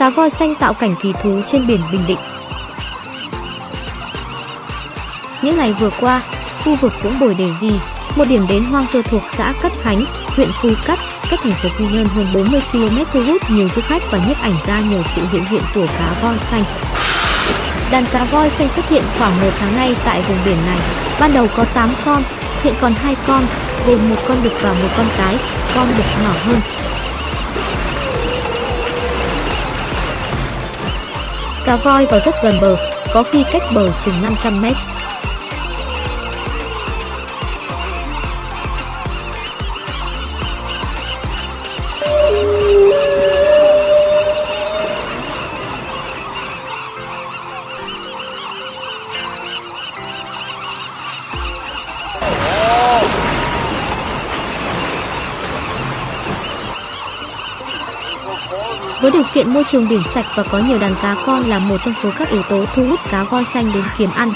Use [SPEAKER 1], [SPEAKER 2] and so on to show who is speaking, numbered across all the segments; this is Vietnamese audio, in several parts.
[SPEAKER 1] Cá voi xanh tạo cảnh kỳ thú trên biển Bình Định. Những ngày vừa qua, khu vực Vũng Bồi Đề Di, một điểm đến hoang sơ thuộc xã Cát Khánh, huyện Phú Cát, cách thành phố Quy Nhơn hơn 40 km thu hút nhiều du khách và nhiếp ảnh gia nhờ sự hiện diện của cá voi xanh. Đàn cá voi xanh xuất hiện khoảng một tháng nay tại vùng biển này. Ban đầu có 8 con, hiện còn hai con, gồm một con đực và một con cái, con đực nhỏ hơn. Cá voi vào rất gần bờ, có khi cách bờ chừng 500 mét. Với điều kiện môi trường biển sạch và có nhiều đàn cá con là một trong số các yếu tố thu hút cá voi xanh đến kiếm ăn.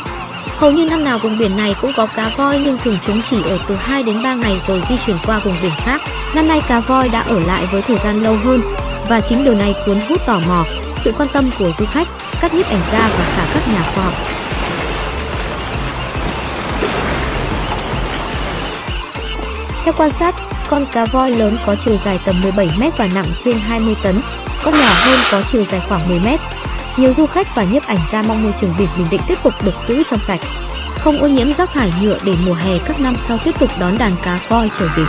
[SPEAKER 1] Hầu như năm nào vùng biển này cũng có cá voi nhưng thường chúng chỉ ở từ 2 đến 3 ngày rồi di chuyển qua vùng biển khác. Năm nay cá voi đã ở lại với thời gian lâu hơn và chính điều này cuốn hút tò mò, sự quan tâm của du khách, các nhiếp ảnh gia và cả các nhà khoa học. Theo quan sát, con cá voi lớn có chiều dài tầm 17 m và nặng trên 20 tấn, con nhỏ hơn có chiều dài khoảng 10 mét. Nhiều du khách và nhiếp ảnh gia mong môi trường biển Bình Định tiếp tục được giữ trong sạch, không ô nhiễm rác thải nhựa để mùa hè các năm sau tiếp tục đón đàn cá voi trở về.